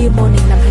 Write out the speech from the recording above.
Year Morning